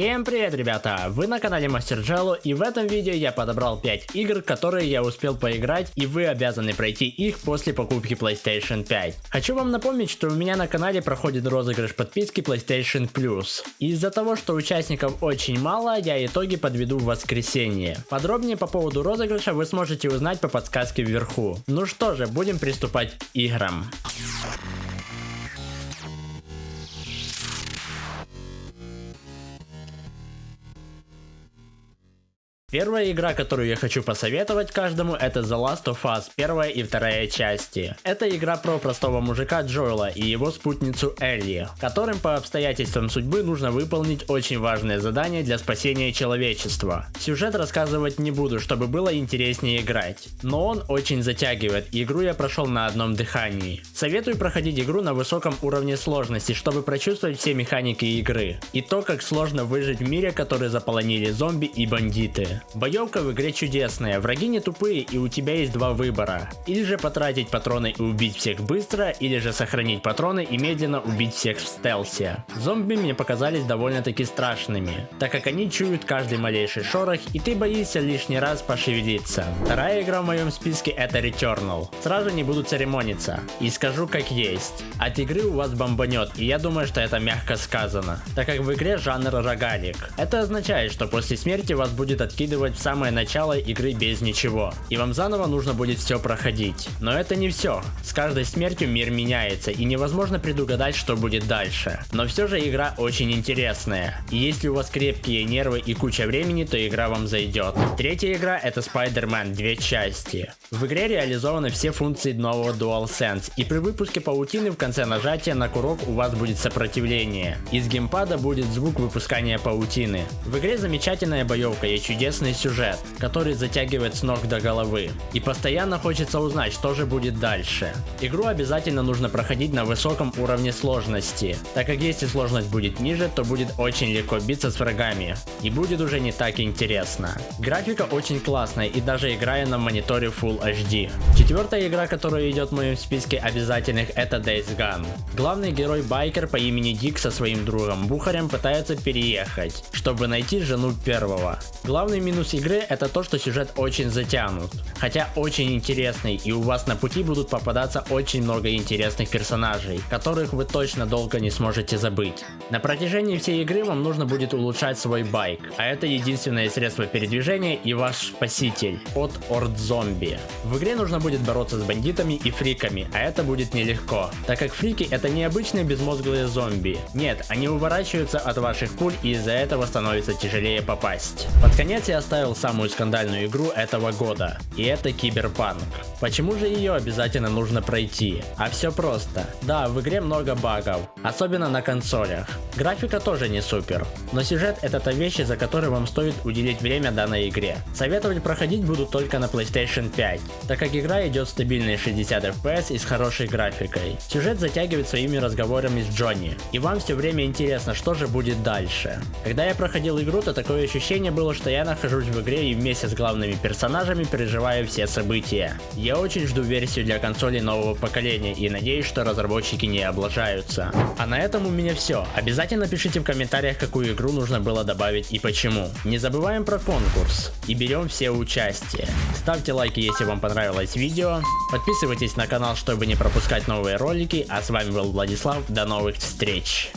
Всем привет, ребята! Вы на канале Мастер Джелло, и в этом видео я подобрал 5 игр, которые я успел поиграть, и вы обязаны пройти их после покупки PlayStation 5. Хочу вам напомнить, что у меня на канале проходит розыгрыш подписки PlayStation Plus. Из-за того, что участников очень мало, я итоги подведу в воскресенье. Подробнее по поводу розыгрыша вы сможете узнать по подсказке вверху. Ну что же, будем приступать к играм. Первая игра, которую я хочу посоветовать каждому, это The Last of Us, первая и вторая части. Это игра про простого мужика Джоэла и его спутницу Элли, которым по обстоятельствам судьбы нужно выполнить очень важное задание для спасения человечества. Сюжет рассказывать не буду, чтобы было интереснее играть, но он очень затягивает, и игру я прошел на одном дыхании. Советую проходить игру на высоком уровне сложности, чтобы прочувствовать все механики игры, и то, как сложно выжить в мире, который заполонили зомби и бандиты. Боевка в игре чудесная, враги не тупые и у тебя есть два выбора. Или же потратить патроны и убить всех быстро, или же сохранить патроны и медленно убить всех в стелсе. Зомби мне показались довольно-таки страшными, так как они чуют каждый малейший шорох и ты боишься лишний раз пошевелиться. Вторая игра в моем списке это Returnal. Сразу не буду церемониться и скажу как есть. От игры у вас бомбанет и я думаю, что это мягко сказано, так как в игре жанр рогалик. Это означает, что после смерти вас будет откидывать закидывать в самое начало игры без ничего. И вам заново нужно будет все проходить. Но это не все. С каждой смертью мир меняется и невозможно предугадать, что будет дальше. Но все же игра очень интересная. И если у вас крепкие нервы и куча времени, то игра вам зайдет. Третья игра это Spider-Man, две части. В игре реализованы все функции нового DualSense, и при выпуске паутины в конце нажатия на курок у вас будет сопротивление. Из геймпада будет звук выпускания паутины. В игре замечательная боевка и чудесный интересный сюжет, который затягивает с ног до головы. И постоянно хочется узнать, что же будет дальше. Игру обязательно нужно проходить на высоком уровне сложности, так как если сложность будет ниже, то будет очень легко биться с врагами. И будет уже не так интересно. Графика очень классная и даже играя на мониторе Full HD. Четвертая игра, которая идет в моем списке обязательных это Days Gone. Главный герой байкер по имени Дик со своим другом Бухарем пытается переехать, чтобы найти жену первого. Главный минус игры это то, что сюжет очень затянут. Хотя очень интересный и у вас на пути будут попадаться очень много интересных персонажей, которых вы точно долго не сможете забыть. На протяжении всей игры вам нужно будет улучшать свой байк, а это единственное средство передвижения и ваш спаситель от орд зомби. В игре нужно будет бороться с бандитами и фриками, а это будет нелегко, так как фрики это не обычные безмозглые зомби. Нет, они уворачиваются от ваших пуль и из-за этого становится тяжелее попасть. Под конец я оставил самую скандальную игру этого года, и это Киберпанк. Почему же ее обязательно нужно пройти? А все просто. Да, в игре много багов, особенно на консолях. Графика тоже не супер, но сюжет это та вещь, за которой вам стоит уделить время данной игре. Советовать проходить буду только на PlayStation 5, так как игра идет стабильные 60 FPS и с хорошей графикой. Сюжет затягивает своими разговорами с Джонни, и вам все время интересно, что же будет дальше. Когда я проходил игру, то такое ощущение было, что я нахожусь нахожусь в игре и вместе с главными персонажами переживаю все события. Я очень жду версию для консолей нового поколения и надеюсь, что разработчики не облажаются. А на этом у меня все. Обязательно пишите в комментариях, какую игру нужно было добавить и почему. Не забываем про конкурс и берем все участие. Ставьте лайки, если вам понравилось видео. Подписывайтесь на канал, чтобы не пропускать новые ролики. А с вами был Владислав. До новых встреч.